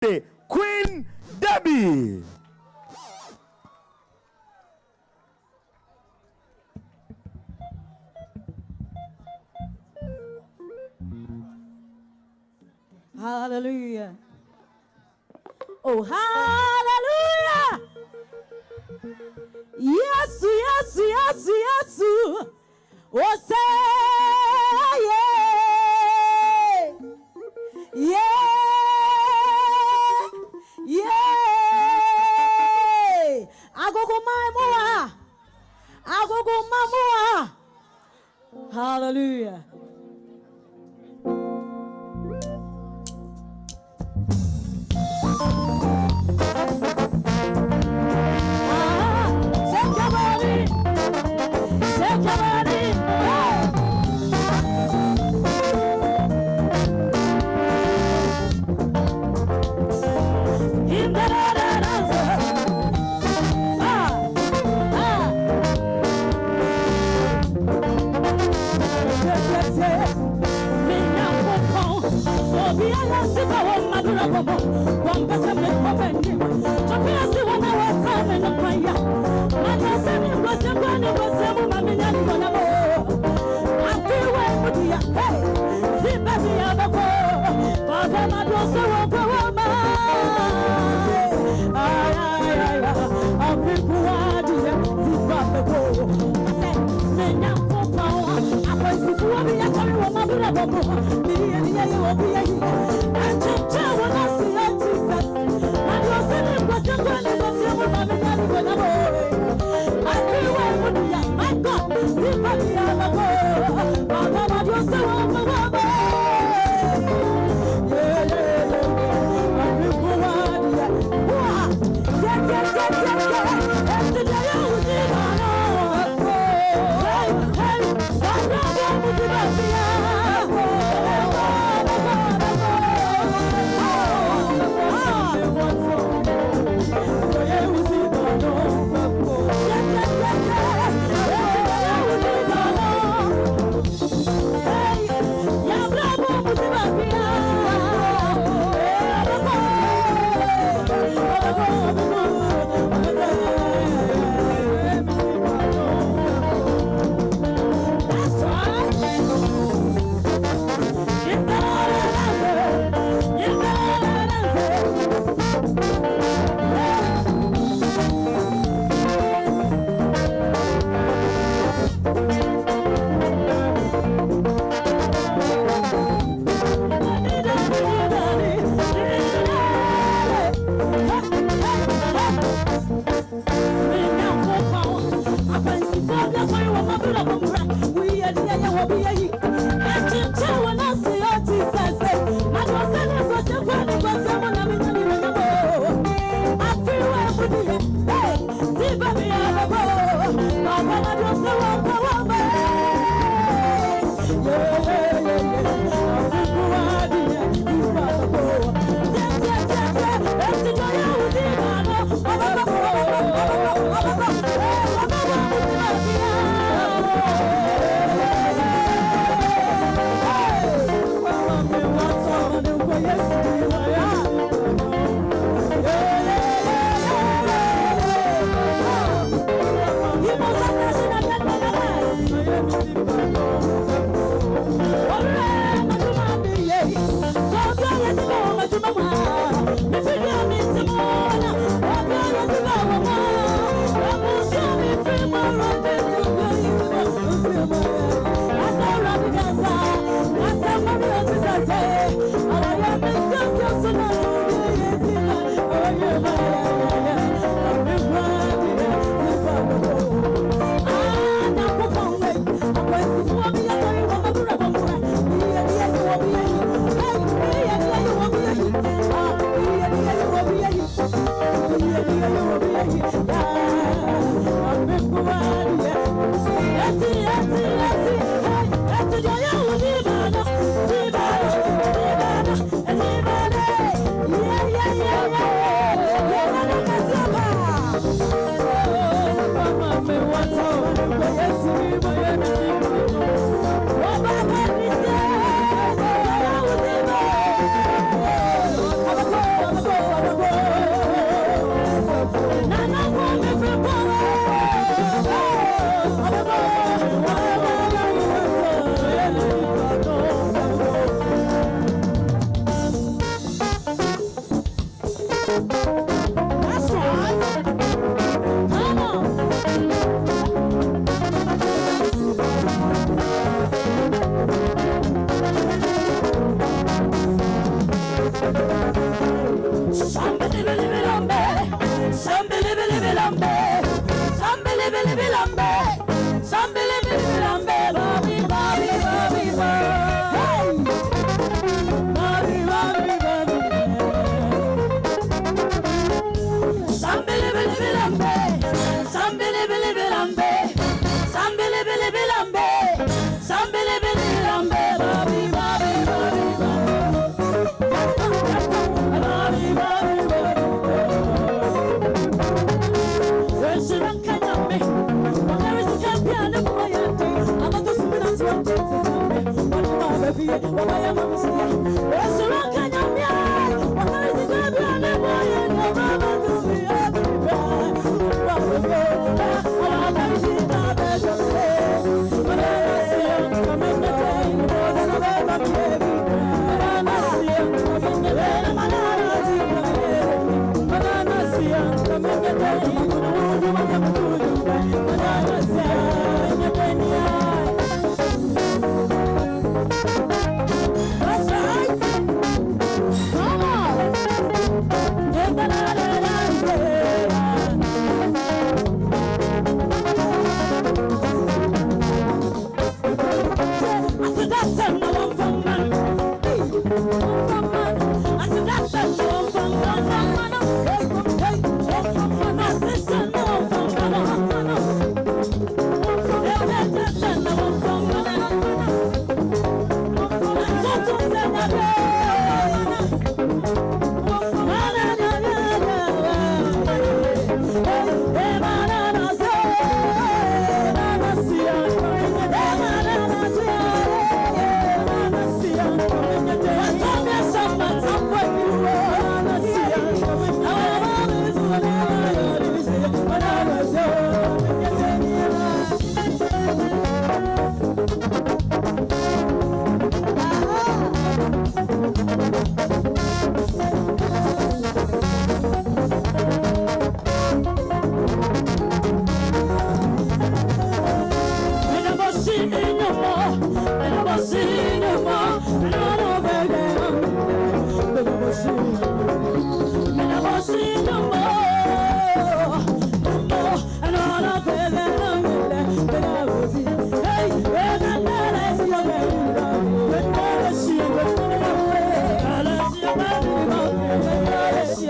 The Queen Debbie. Hallelujah. Oh, hallelujah. Yes, yes, yes, yes. Oh, say, yeah. Yeah. Hallelujah. Somebody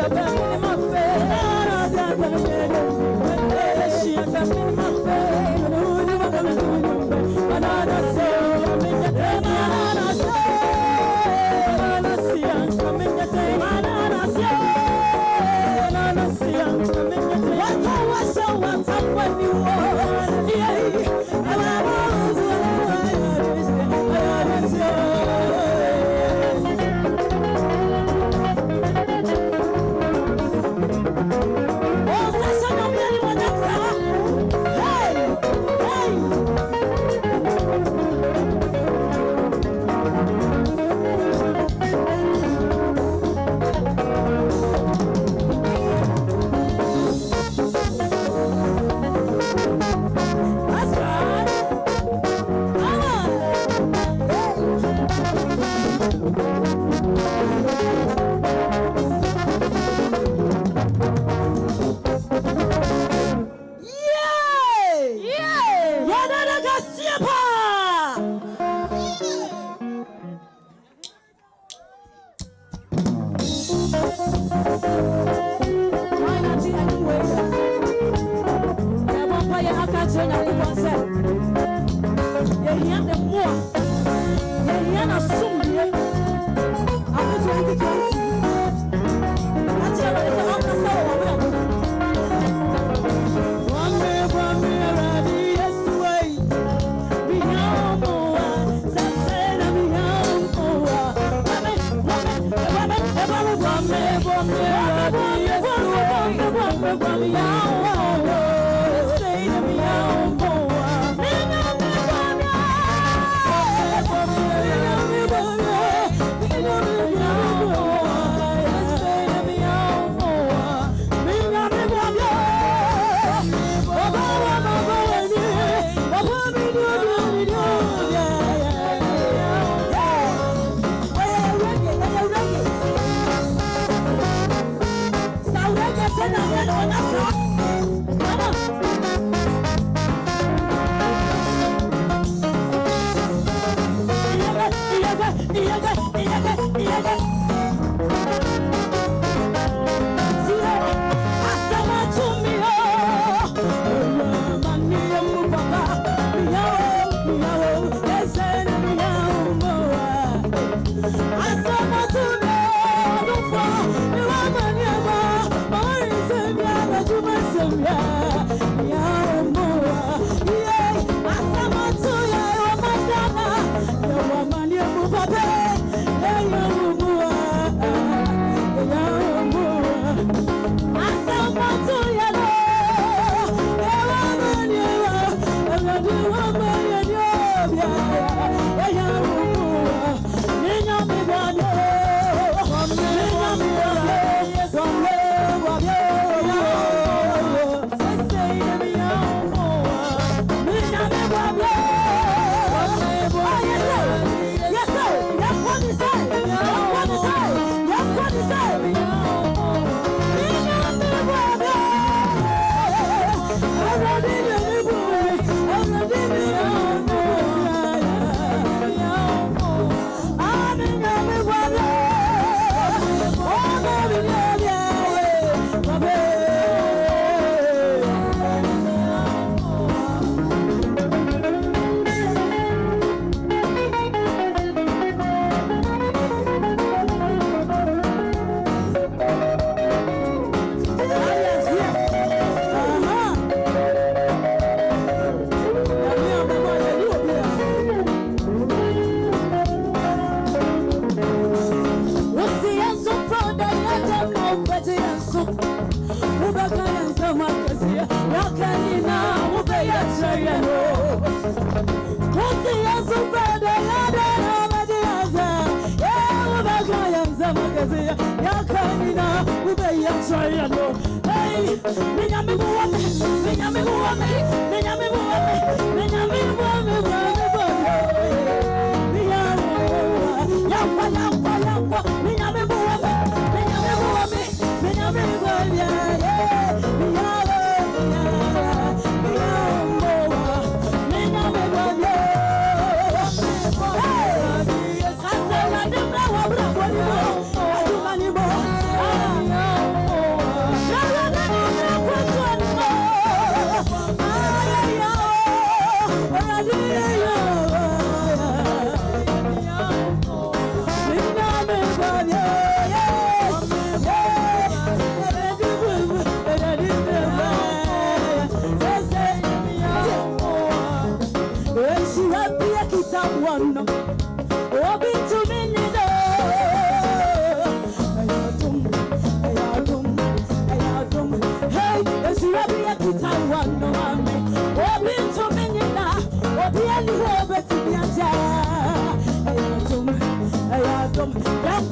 Yabba. Yeah.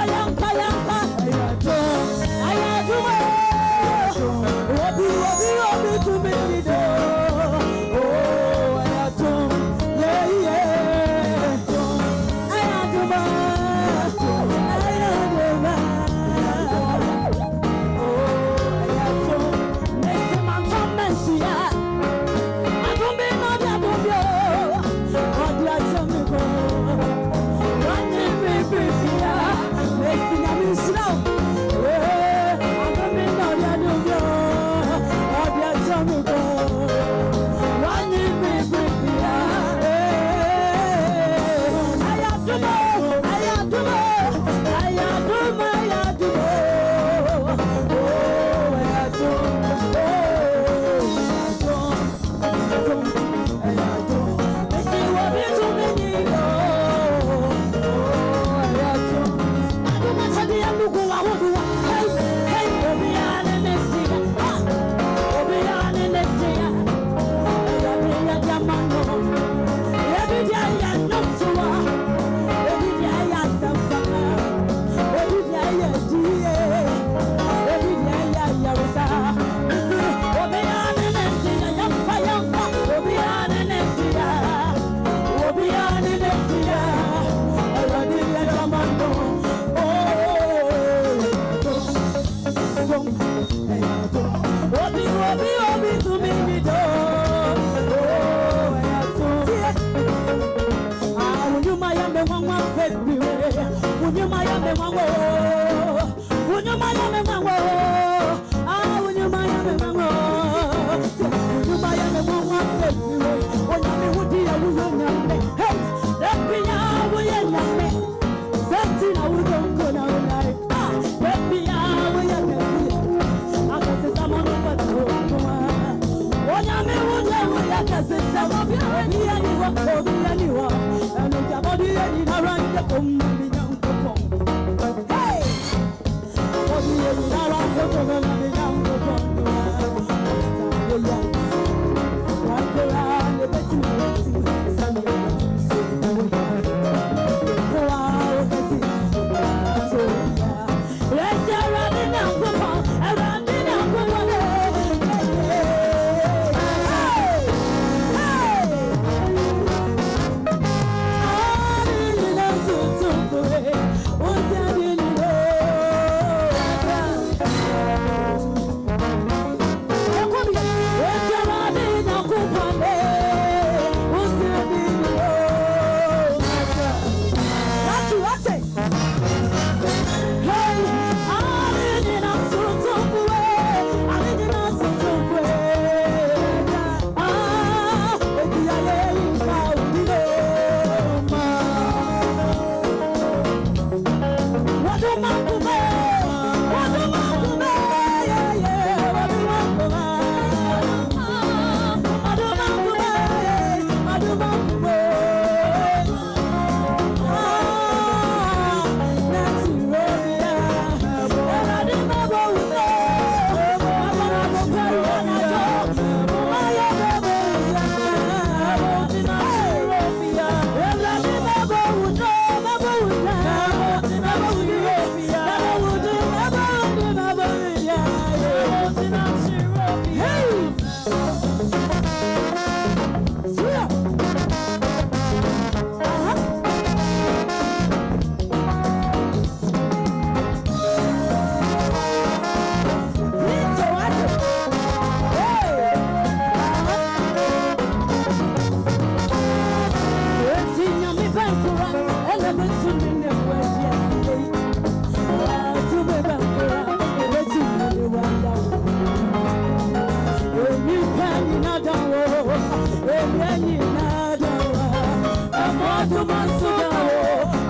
Hey, one way.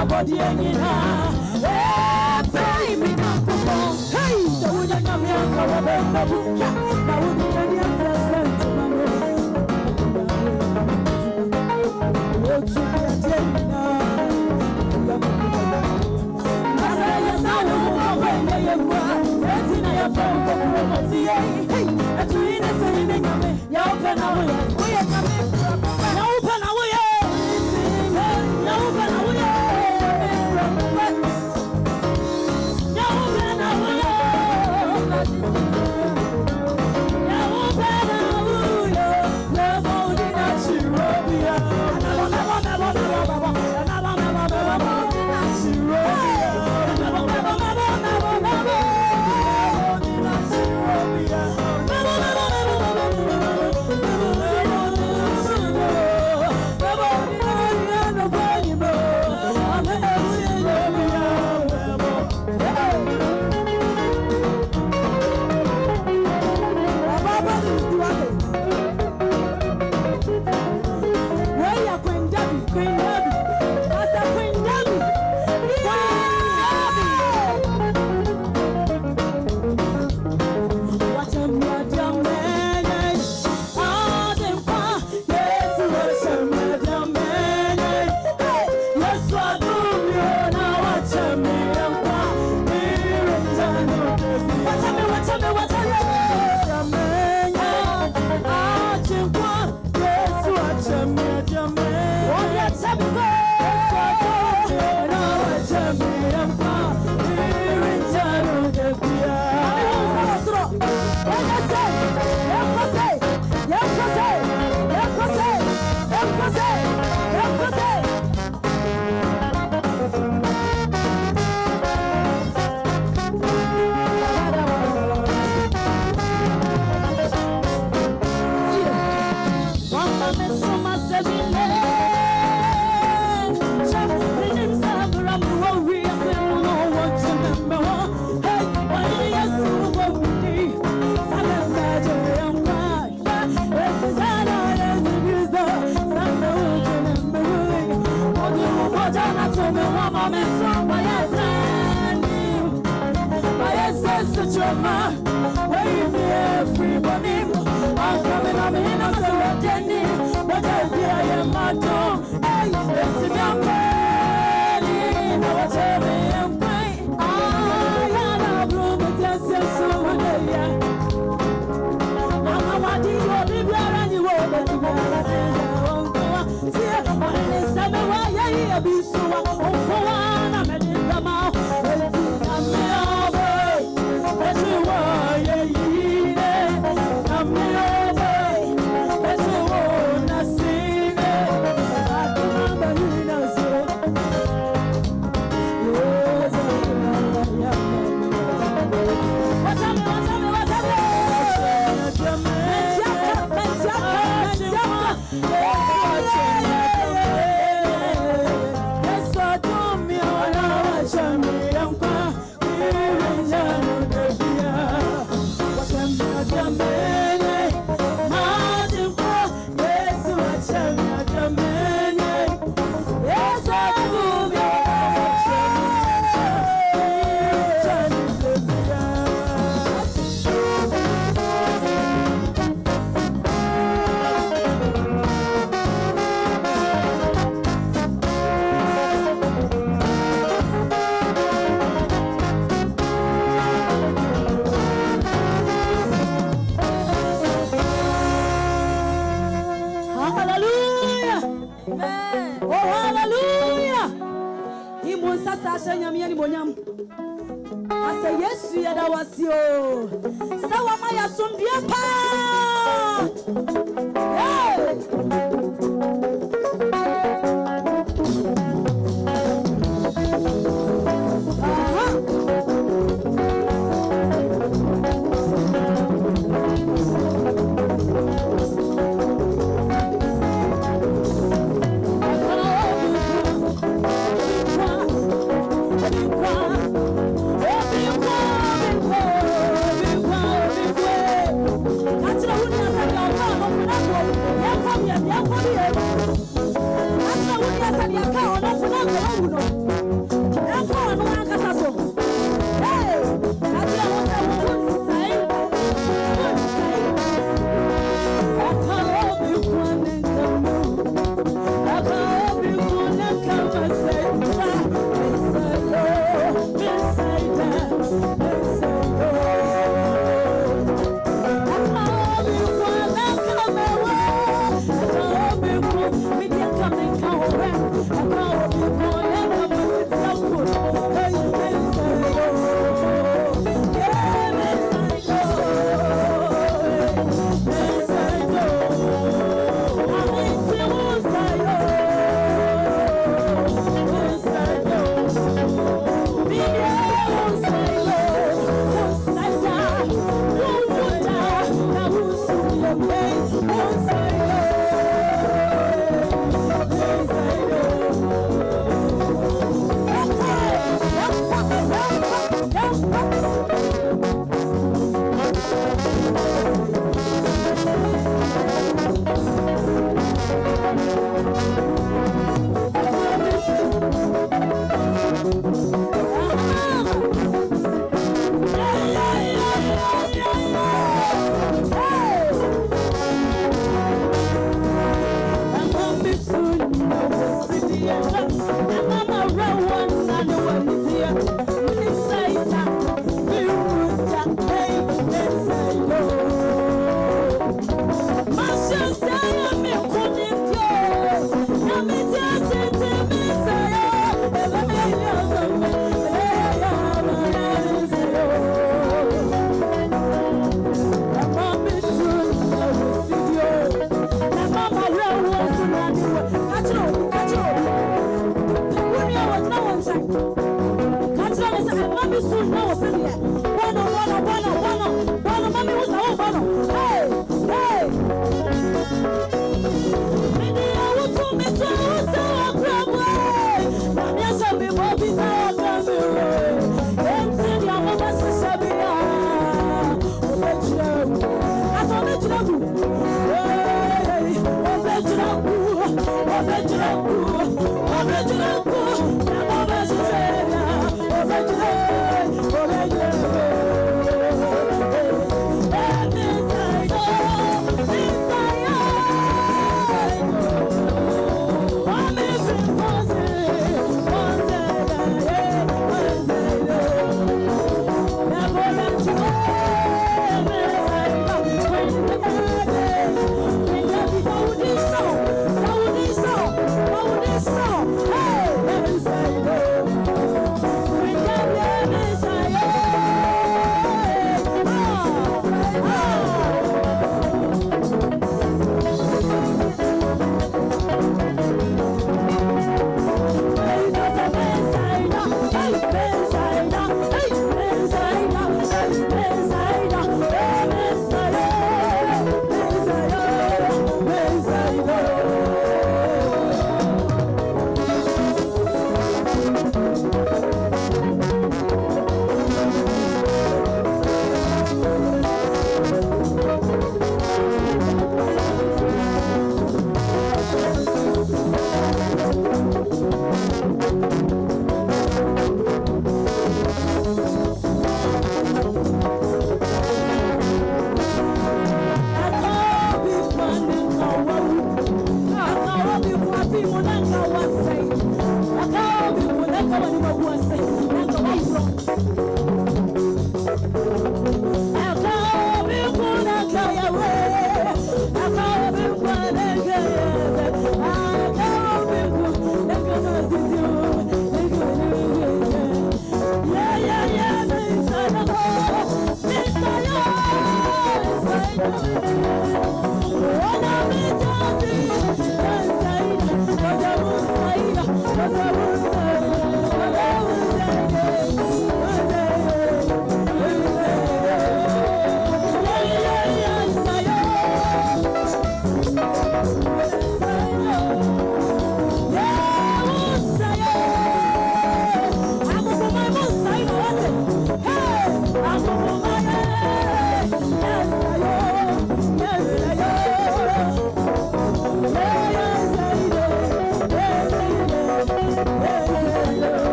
Abɔdeɛ nyinaa ɛbɛyi mi nyankopɔn hei sɛ wonya nyame anka wɔbɛmmabu twa na wode n'ani afrɛ sɛ ntoma no wɔtu adeɛ na woyɛ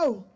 ɛ